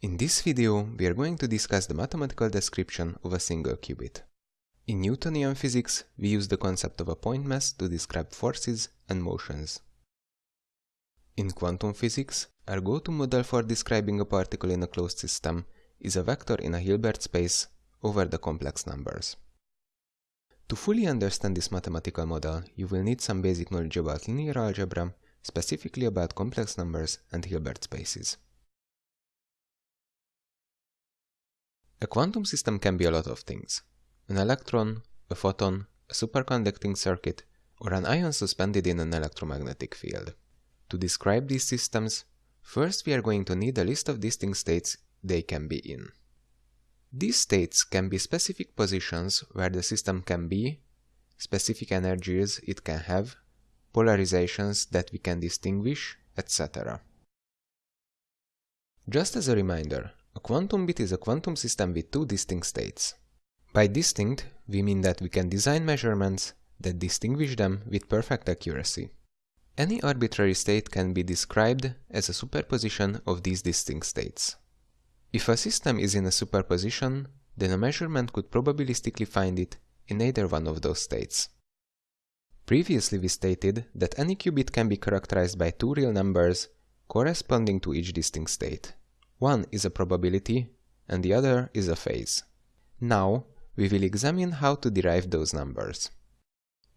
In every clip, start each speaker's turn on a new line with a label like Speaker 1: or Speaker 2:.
Speaker 1: In this video, we are going to discuss the mathematical description of a single qubit. In Newtonian physics, we use the concept of a point mass to describe forces and motions. In quantum physics, our go-to model for describing a particle in a closed system is a vector in a Hilbert space over the complex numbers. To fully understand this mathematical model, you will need some basic knowledge about linear algebra, specifically about complex numbers and Hilbert spaces. A quantum system can be a lot of things. An electron, a photon, a superconducting circuit, or an ion suspended in an electromagnetic field. To describe these systems, first we are going to need a list of distinct states they can be in. These states can be specific positions where the system can be, specific energies it can have, polarizations that we can distinguish, etc. Just as a reminder, a quantum bit is a quantum system with two distinct states. By distinct, we mean that we can design measurements that distinguish them with perfect accuracy. Any arbitrary state can be described as a superposition of these distinct states. If a system is in a superposition, then a measurement could probabilistically find it in either one of those states. Previously we stated that any qubit can be characterized by two real numbers corresponding to each distinct state. One is a probability and the other is a phase. Now, we will examine how to derive those numbers.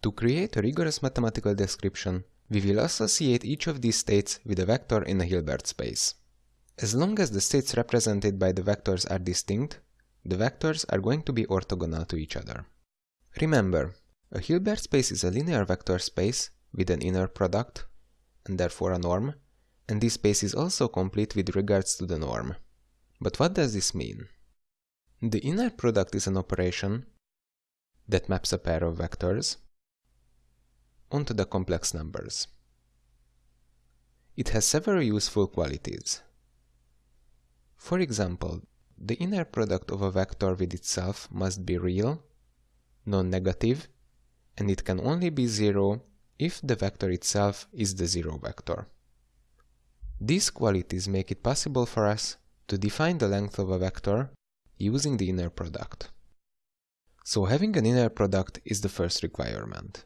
Speaker 1: To create a rigorous mathematical description, we will associate each of these states with a vector in a Hilbert space. As long as the states represented by the vectors are distinct, the vectors are going to be orthogonal to each other. Remember, a Hilbert space is a linear vector space with an inner product, and therefore a norm, and this space is also complete with regards to the norm. But what does this mean? The inner product is an operation that maps a pair of vectors onto the complex numbers. It has several useful qualities. For example, the inner product of a vector with itself must be real, non-negative, and it can only be zero if the vector itself is the zero vector. These qualities make it possible for us to define the length of a vector using the inner product. So having an inner product is the first requirement.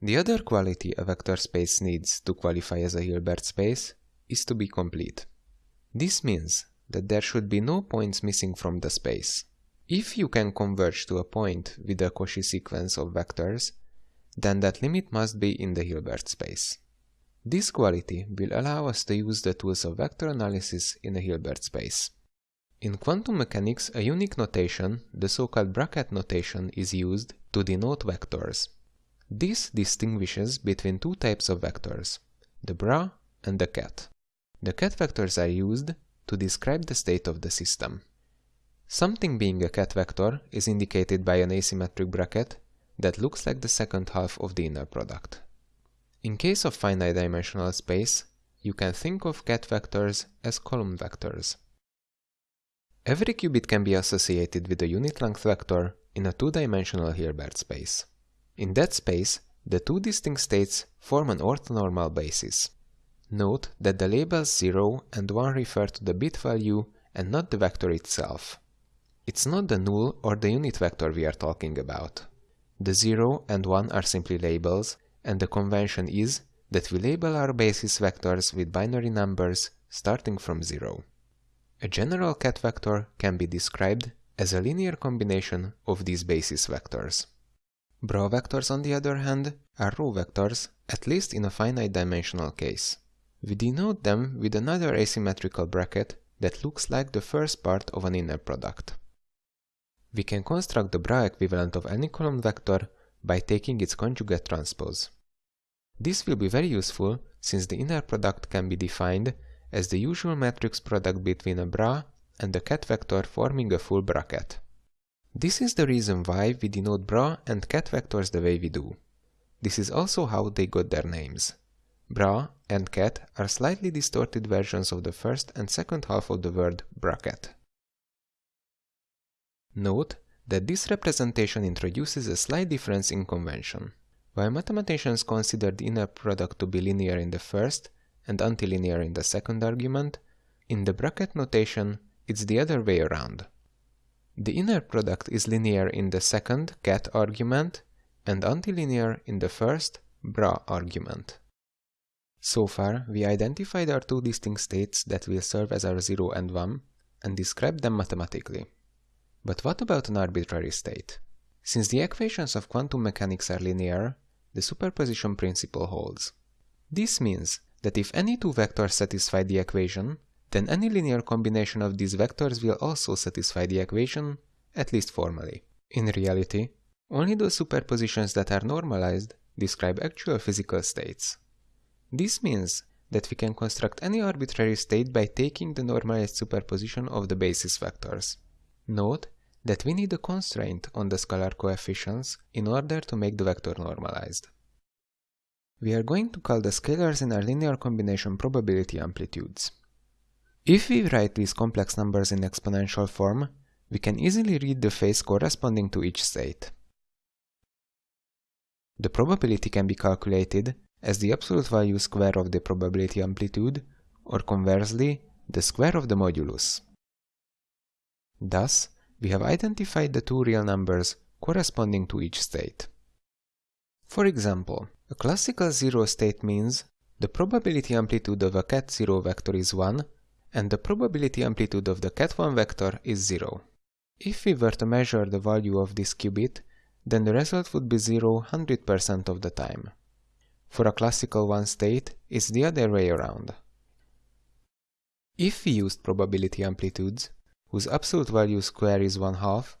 Speaker 1: The other quality a vector space needs to qualify as a Hilbert space is to be complete. This means that there should be no points missing from the space. If you can converge to a point with a Cauchy sequence of vectors, then that limit must be in the Hilbert space. This quality will allow us to use the tools of vector analysis in a Hilbert space. In quantum mechanics, a unique notation, the so-called bracket notation, is used to denote vectors. This distinguishes between two types of vectors, the bra and the ket. The ket vectors are used to describe the state of the system. Something being a ket vector is indicated by an asymmetric bracket that looks like the second half of the inner product. In case of finite dimensional space, you can think of ket vectors as column vectors. Every qubit can be associated with a unit length vector in a two-dimensional Hilbert space. In that space, the two distinct states form an orthonormal basis. Note that the labels 0 and 1 refer to the bit value and not the vector itself. It's not the null or the unit vector we are talking about. The 0 and 1 are simply labels, and the convention is that we label our basis vectors with binary numbers starting from 0. A general ket vector can be described as a linear combination of these basis vectors. Bra vectors, on the other hand, are row vectors, at least in a finite dimensional case. We denote them with another asymmetrical bracket that looks like the first part of an inner product. We can construct the bra equivalent of any column vector by taking its conjugate transpose. This will be very useful since the inner product can be defined as the usual matrix product between a bra and the ket vector forming a full bracket. This is the reason why we denote bra and ket vectors the way we do. This is also how they got their names. Bra and ket are slightly distorted versions of the first and second half of the word bracket. Note that this representation introduces a slight difference in convention. While mathematicians consider the inner product to be linear in the first and antilinear in the second argument, in the bracket notation, it's the other way around. The inner product is linear in the second ket argument and antilinear in the first bra argument. So far, we identified our two distinct states that will serve as our 0 and 1 and described them mathematically. But what about an arbitrary state? Since the equations of quantum mechanics are linear, the superposition principle holds. This means that if any two vectors satisfy the equation, then any linear combination of these vectors will also satisfy the equation, at least formally. In reality, only those superpositions that are normalized describe actual physical states. This means that we can construct any arbitrary state by taking the normalized superposition of the basis vectors. Note that we need a constraint on the scalar coefficients in order to make the vector normalized. We are going to call the scalars in our linear combination probability amplitudes. If we write these complex numbers in exponential form, we can easily read the phase corresponding to each state. The probability can be calculated as the absolute value square of the probability amplitude, or conversely, the square of the modulus. Thus, we have identified the two real numbers corresponding to each state. For example, a classical zero state means the probability amplitude of a ket0 vector is 1 and the probability amplitude of the ket1 vector is 0. If we were to measure the value of this qubit, then the result would be 0 100% of the time. For a classical one state, it's the other way around. If we used probability amplitudes, whose absolute value square is 1 half,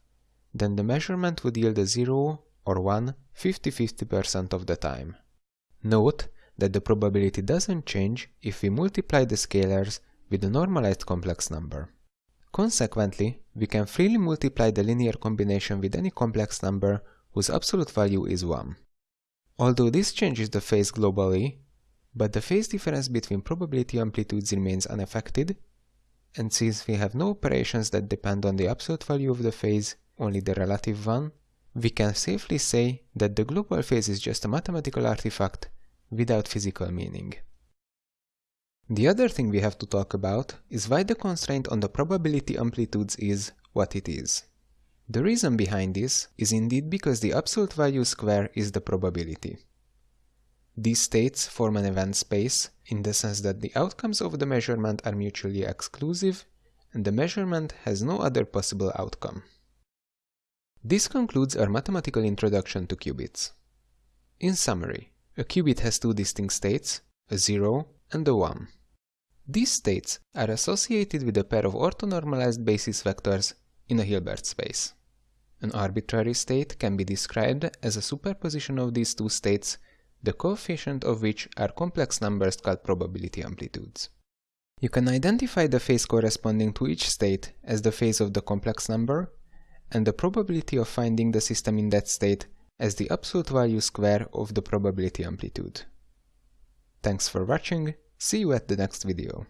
Speaker 1: then the measurement would yield a 0 or 1 50-50% of the time. Note that the probability doesn't change if we multiply the scalars with a normalized complex number. Consequently, we can freely multiply the linear combination with any complex number whose absolute value is 1. Although this changes the phase globally, but the phase difference between probability amplitudes remains unaffected, and since we have no operations that depend on the absolute value of the phase, only the relative one, we can safely say that the global phase is just a mathematical artifact without physical meaning. The other thing we have to talk about is why the constraint on the probability amplitudes is what it is. The reason behind this is indeed because the absolute value square is the probability. These states form an event space in the sense that the outcomes of the measurement are mutually exclusive and the measurement has no other possible outcome. This concludes our mathematical introduction to qubits. In summary, a qubit has two distinct states, a 0 and a 1. These states are associated with a pair of orthonormalized basis vectors in a Hilbert space. An arbitrary state can be described as a superposition of these two states, the coefficient of which are complex numbers called probability amplitudes. You can identify the phase corresponding to each state as the phase of the complex number, and the probability of finding the system in that state as the absolute value square of the probability amplitude. Thanks for watching, see you at the next video.